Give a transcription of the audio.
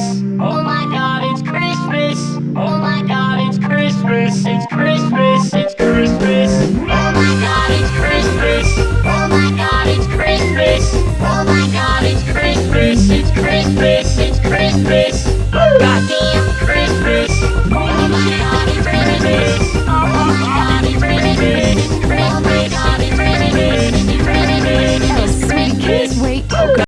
Christmas. Oh my god, it's Christmas. Oh my god, it's Christmas. It's Christmas. It's Christmas. Oh my god, it's Christmas. Oh my god, it's Christmas. Oh my god, it's Christmas. It's Christmas.